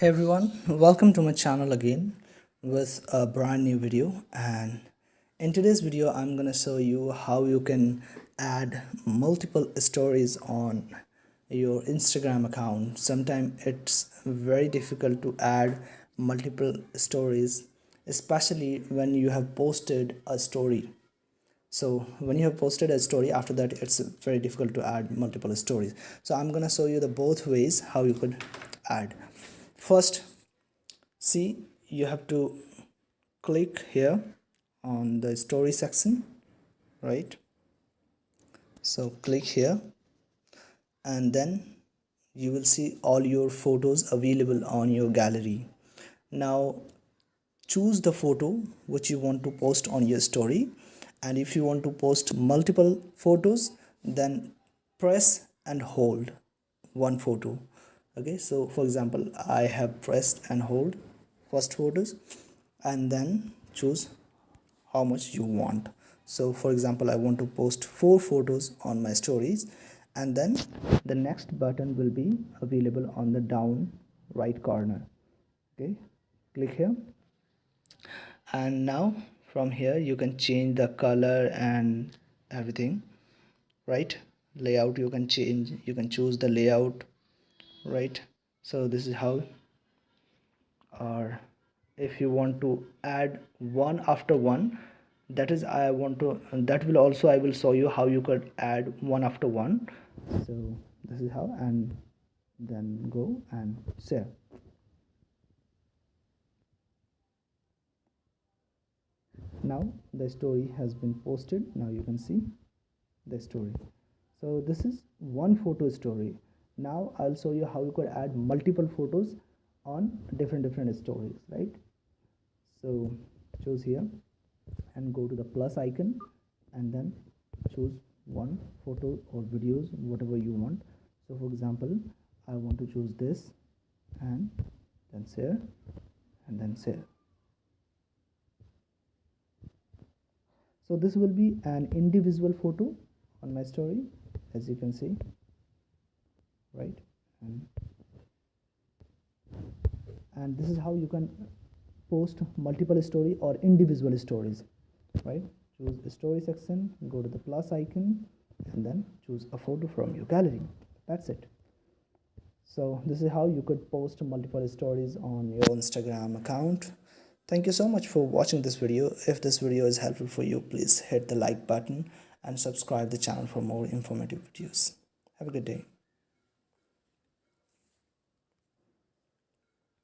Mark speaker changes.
Speaker 1: hey everyone. Welcome to my channel again with a brand new video. And in today's video i'm gonna show you how you can add multiple stories on your instagram account. Sometimes it's very difficult to add multiple stories especially when you have posted a story. So when you have posted a story after that it's very difficult to add multiple stories. So i'm gonna show you the both ways how you could add first see you have to click here on the story section right? So click here and then you will see all your photos available on your gallery. Now choose the photo which you want to post on your story and if you want to post multiple photos then press and hold one photo okay so for example i have pressed and hold first photos and then choose how much you want. So for example i want to post four photos on my stories and then the next button will be available on the down right corner. Okay click here. And now from here you can change the color and everything right? Layout you can change you can choose the layout right? So this is how or if you want to add one after one that is i want to that will also i will show you how you could add one after one. So this is how and then go and share. Now the story has been posted. Now you can see the story. So this is one photo story now i'll show you how you could add multiple photos on different different stories right? So choose here and go to the plus icon and then choose one photo or videos whatever you want. So for example i want to choose this and then share and then share. So this will be an individual photo on my story as you can see right? And and this is how you can post multiple story or individual stories right? Choose the story section go to the plus icon and then choose a photo from your gallery. That's it. So this is how you could post multiple stories on your instagram account. Thank you so much for watching this video. If this video is helpful for you please hit the like button and subscribe the channel for more informative videos. Have a good day